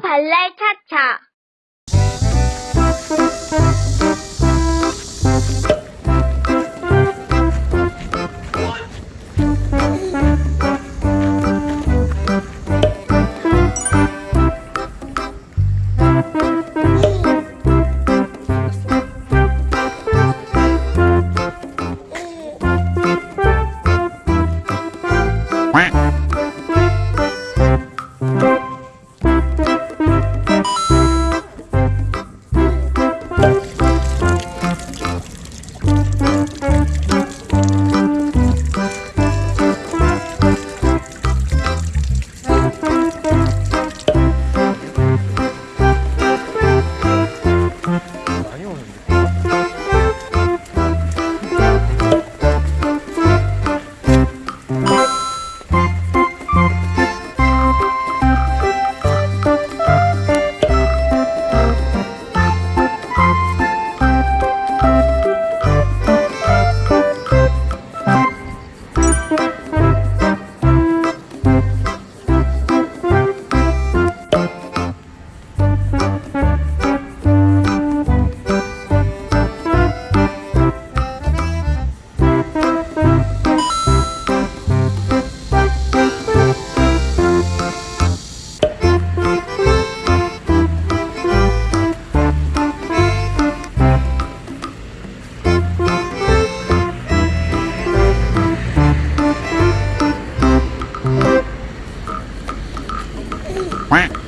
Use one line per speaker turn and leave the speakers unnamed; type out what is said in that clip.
발랄 차차 Quack.